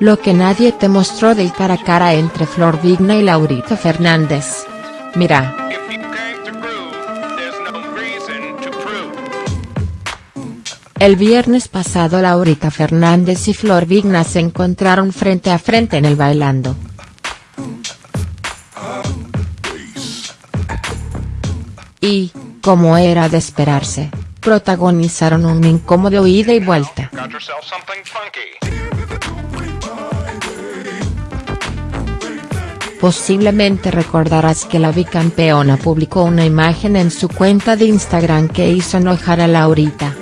Lo que nadie te mostró del cara a cara entre Flor Vigna y Laurita Fernández. Mira. El viernes pasado Laurita Fernández y Flor Vigna se encontraron frente a frente en el Bailando. Y, como era de esperarse, protagonizaron un incómodo ida y vuelta. Posiblemente recordarás que la bicampeona publicó una imagen en su cuenta de Instagram que hizo enojar a Laurita.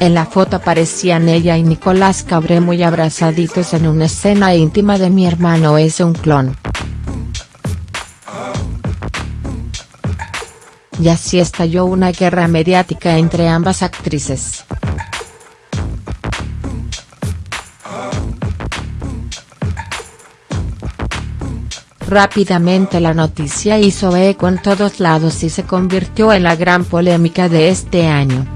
En la foto aparecían ella y Nicolás Cabré muy abrazaditos en una escena íntima de mi hermano es un clon. Y así estalló una guerra mediática entre ambas actrices. Rápidamente la noticia hizo eco en todos lados y se convirtió en la gran polémica de este año.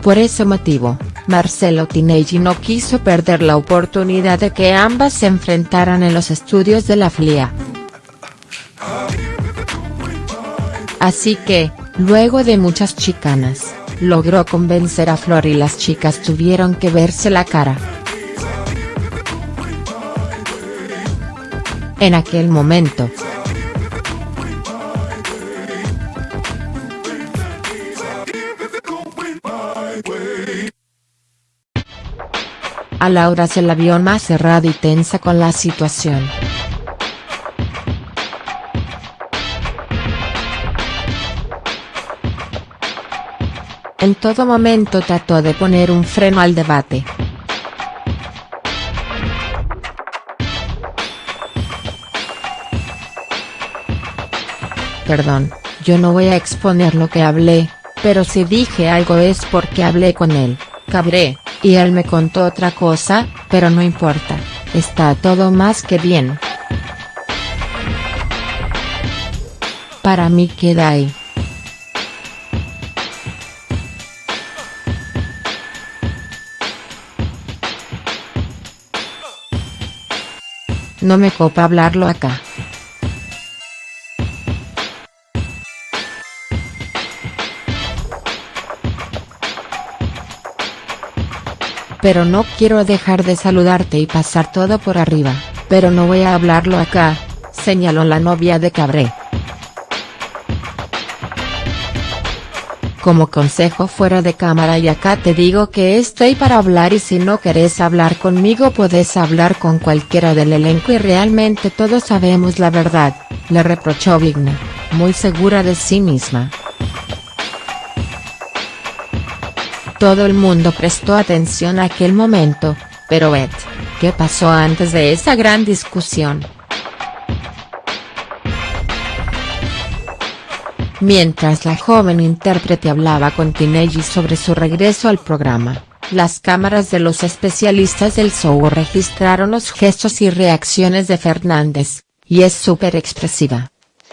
Por ese motivo, Marcelo Tinelli no quiso perder la oportunidad de que ambas se enfrentaran en los estudios de la FLIA. Así que, luego de muchas chicanas, logró convencer a Flor y las chicas tuvieron que verse la cara. En aquel momento. A Laura se la vio más cerrada y tensa con la situación. En todo momento trató de poner un freno al debate. Perdón, yo no voy a exponer lo que hablé, pero si dije algo es porque hablé con él, cabré, y él me contó otra cosa, pero no importa, está todo más que bien. Para mí queda ahí. No me copa hablarlo acá. Pero no quiero dejar de saludarte y pasar todo por arriba, pero no voy a hablarlo acá, señaló la novia de Cabré. Como consejo fuera de cámara y acá te digo que estoy para hablar y si no querés hablar conmigo podés hablar con cualquiera del elenco y realmente todos sabemos la verdad, le reprochó Vigna, muy segura de sí misma. Todo el mundo prestó atención a aquel momento, pero Beth, ¿qué pasó antes de esa gran discusión?. Mientras la joven intérprete hablaba con Tinelli sobre su regreso al programa, las cámaras de los especialistas del show registraron los gestos y reacciones de Fernández, y es súper expresiva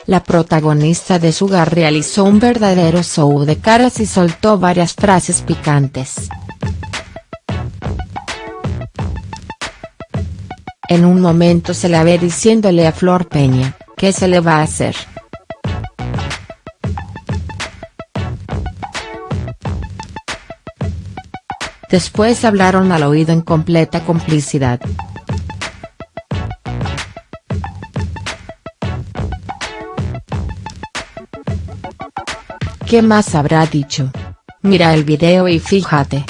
la protagonista de Sugar realizó un verdadero show de caras y soltó varias frases picantes. En un momento se la ve diciéndole a Flor Peña, ¿qué se le va a hacer?. Después hablaron al oído en completa complicidad. ¿Qué más habrá dicho? Mira el video y fíjate.